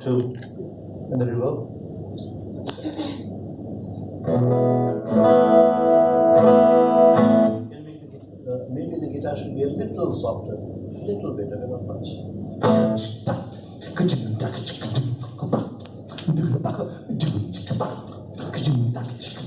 to in the river. Uh, maybe the guitar should be a little softer, a little bit, not much. होरे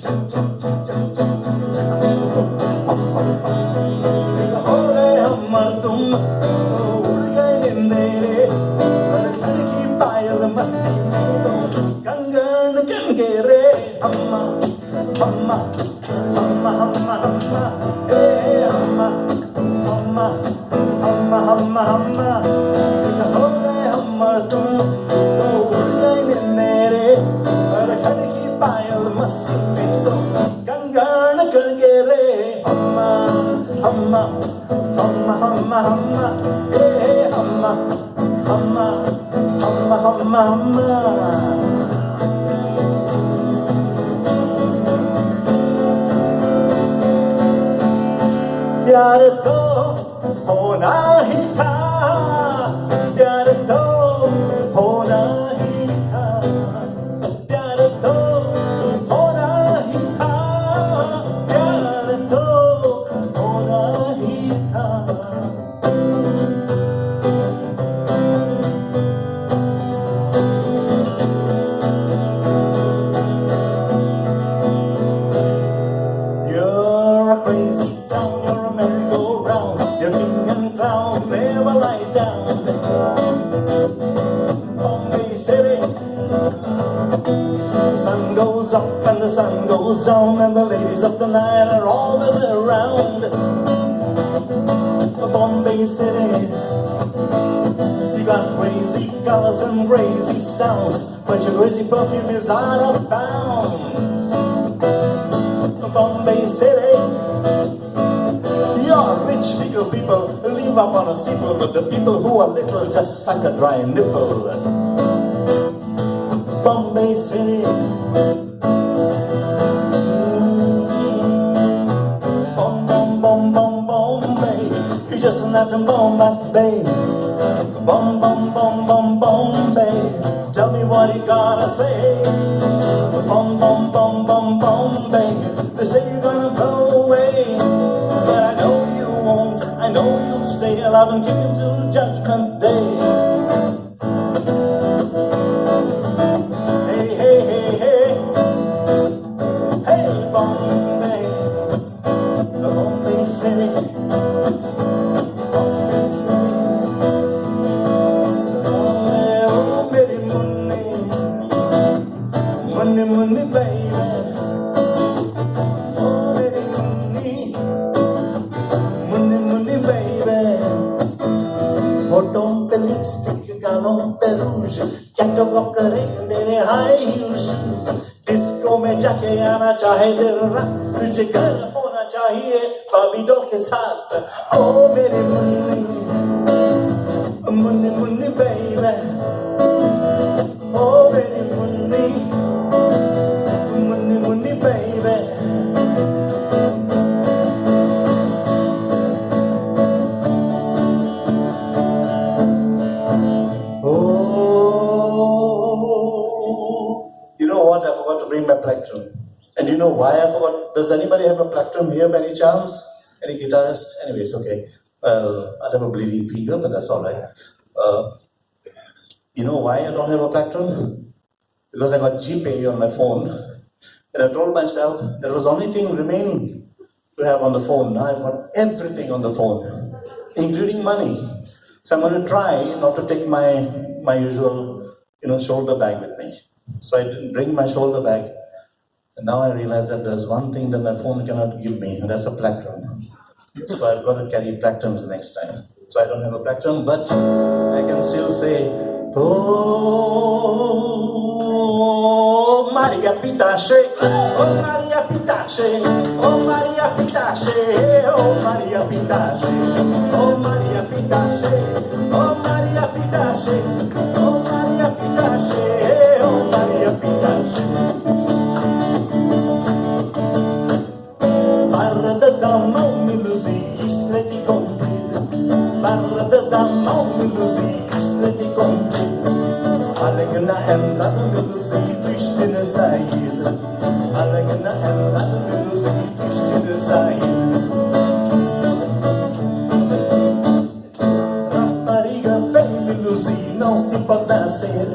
humma, humma, humma, hey, hey, humma, humma, humma, humma, humma. Merry-go-round, you're king and clown, never lie down. Bombay City, the sun goes up and the sun goes down, and the ladies of the night are always around. Bombay City, you got crazy colors and crazy sounds, but your crazy perfume is out of bounds. Bombay City. Live up on a steeple, but the people who are little just suck a dry nipple. Bombay City. Mm. Bom, bom, bom, bom, Bombay. You just an atom bomb at bay. Bom, bom, bom, bom, Bombay. Tell me what you gotta say. You'll stay alive and kick until judgment day. Hey, hey, hey, hey. Hey, Bombay. Bombay City. जाके आना चाहे दिल तुझे घर होना चाहिए बाबीडो के साथ ओ मेरे Munni Munni Munni baby bring my plectrum. And you know why I forgot? Does anybody have a plectrum here by any chance? Any guitarist? Anyways, okay. Well, I have a bleeding finger, but that's all right. Uh, you know why I don't have a plectrum? Because I got GPay on my phone. And I told myself there was only thing remaining to have on the phone. Now I've got everything on the phone, including money. So I'm going to try not to take my my usual, you know, shoulder bag with me. So I didn't bring my shoulder bag. And now I realize that there's one thing that my phone cannot give me, and that's a plectrum. So I've got to carry plectrums next time. So I don't have a plectrum, but I can still say, Oh, Maria Pitache, oh Maria Pitache, oh Maria Pitache, oh Maria Pitache, oh Maria Pitache, oh Maria Pitache, Lucy, de konflikt Allegna ändrade Lucy, Kristine Said Allegna ändrade Lucy, Kristine Said Rapariga feia Lucy, não se pode ser.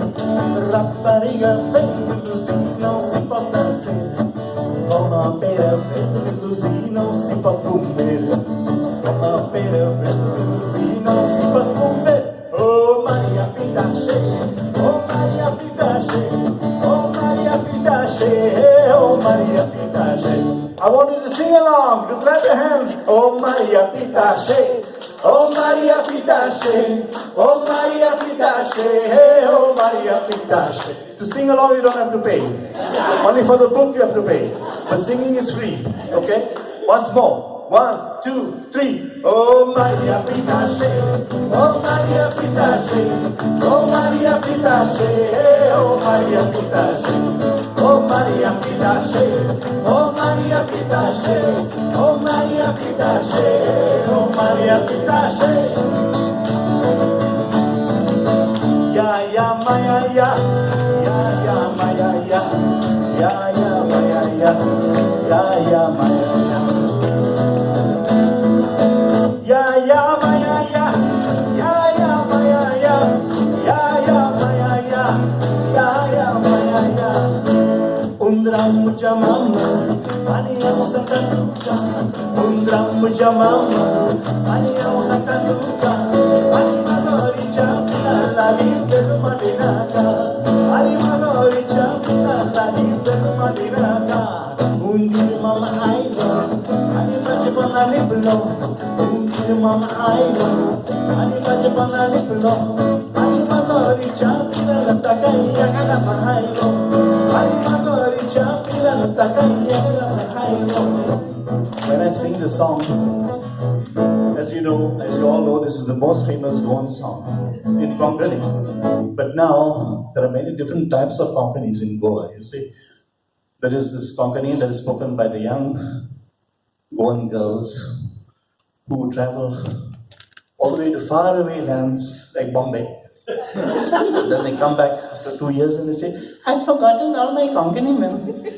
Rapariga feia Lucy, não se pode ser. Uma pera verde Lucy, não se pode comer. Uma pera verde along, to clap your hands. Oh Maria Pitache, oh Maria Pitache, oh Maria Pitache, oh Maria Pitache. To sing along you don't have to pay. Only for the book you have to pay. But singing is free, okay? Once more. One, two, three. Oh Maria Pitache, oh Maria Pitache, oh Maria Pitache, oh Maria Pitache, Ω Μαρία κοιτάσαι, ω Μαρία κοιτάσαι, ω Μαρία κοιτάσαι, ω Μαρία κοιτάσαι. Για για μα για για, για για μα για για, για για μα για για, για για μα για για. Ang santanuka. Undram jamama, ani ang santanuka. Ani magori chapla lagi felu madinaka. Ani magori chapla lagi felu madinaka. Undi mama aiba, ani majapana liblo. Undi mama aiba, ani majapana liblo. Ani magori chapla latakaya kada sahayo. Ani magori When I sing the song, as you know, as you all know, this is the most famous Goan song in Konkani. But now there are many different types of Konkanis in Goa. You see, there is this Konkani that is spoken by the young Goan girls who travel all the way to faraway lands like Bombay. then they come back after two years and they say, I've forgotten all my Konkani men.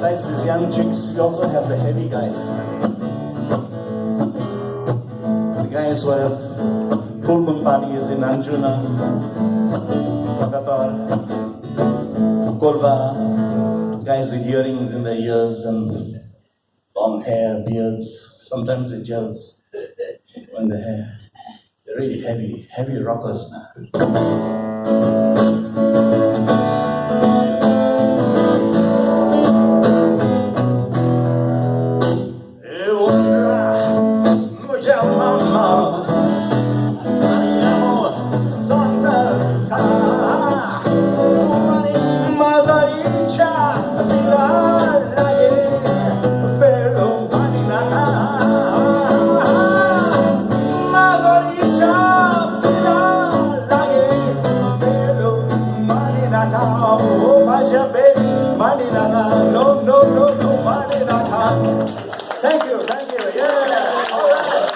besides these young chicks, we also have the heavy guys. The guys who have full moon parties in Anjuna, Vagator, Kolva, guys with earrings in their ears and long hair, beards, sometimes with gels on the hair. They're really heavy, heavy rockers, man. Yeah, all right,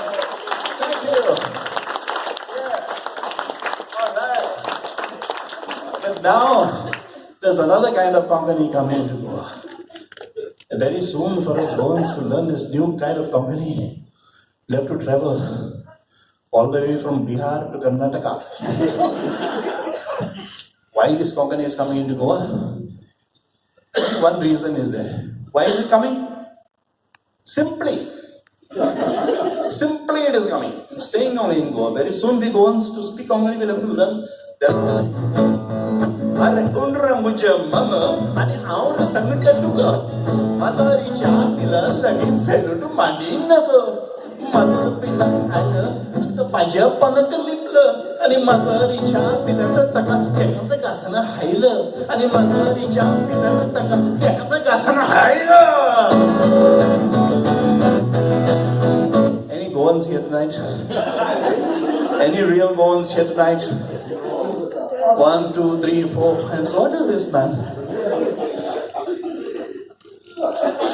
thank you. Yeah, all right. But now, there's another kind of Konkani coming to Goa. Very soon, for us Goans to learn this new kind of Konkani, we have to travel all the way from Bihar to Karnataka. Why this Konkani is coming into Goa? One reason is there. Why is it coming? Simply. Simply it is coming. It's staying only in Goa. Very soon we go on to speak Konkani will have to learn अरे उनरा मुझे मम आणि our संगट टुक माझारी चहा पिला लगे fellow मांडी नक माझं पिता आलं तर माझ्या पनक लिपलं आणि मजरीच्या पिनत तका हे कसं घासणं हायलं आणि मजरीच्या पिनत तका हे कसं घासणं हायलं Any real Goans here tonight? One, two, three, four. And so what is this man?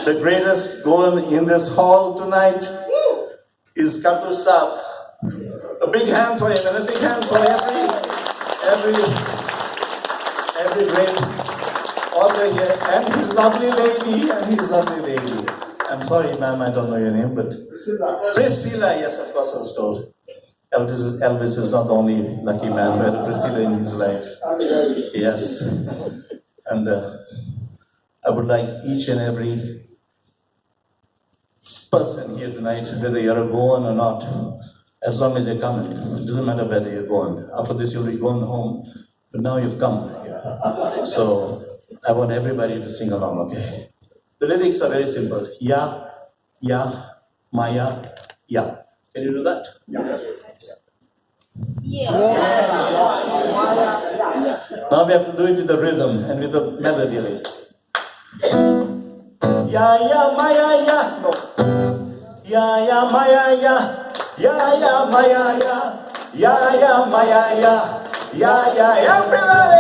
The greatest Goan in this hall tonight is Katu. A big hand for him and a big hand for every, every, every great author here and his lovely lady and his lovely lady. I'm sorry, ma'am, I don't know your name, but Priscilla, Priscilla, yes, of course, I was told. Elvis is, Elvis is not the only lucky man who had Priscilla in his life. Yes. And uh, I would like each and every person here tonight, whether you're a Goan or not, as long as you're coming, it doesn't matter whether you're going. After this, you'll be going home, but now you've come here. So I want everybody to sing along, okay? The lyrics are very simple. Ya, ya, maya, ya. Can you do that? Yeah. Now we have to do it with the rhythm and with the melody. Like. Ya, ya, maya, ya. No. Ya, ya, maya, ya. Ya, ya, maya, ya. Ya, ya, maya, ya. Ya, ya, ya, everybody.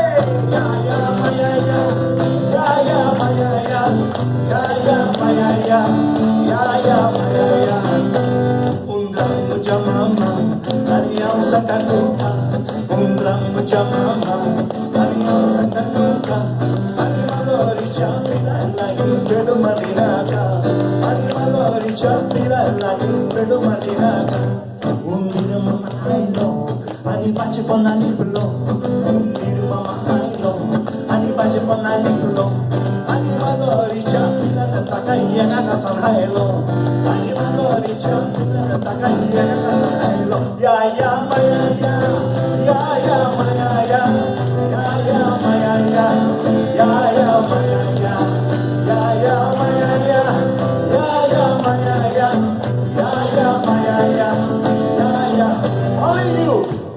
Undir mama ailo, ani pulo. Undir mama ailo, ani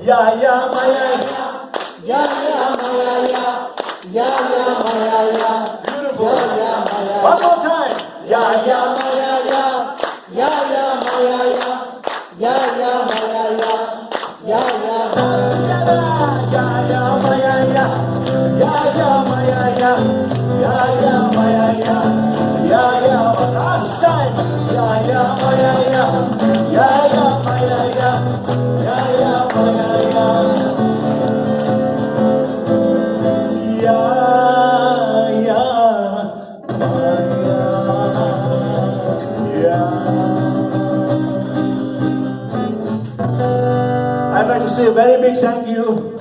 ya ya maya ya. Ya ya maya ya, ya ya maya ya, Beautiful. ya ya maya One more time. Ya ya. maya ya, ya ya maya ya, ya ya maya ya, ya ya Ya ya maya ya, ya ya maya ya, ya ya maya ya, ya ya. Last time. Ya ya maya ya, ya say a very big thank you